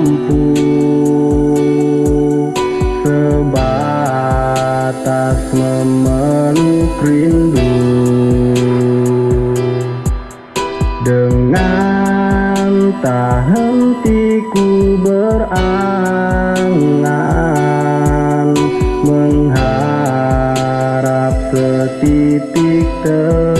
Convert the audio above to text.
mampu Sebatas memeluk rindu. Dengan tak hentiku berangan Mengharap setitik terang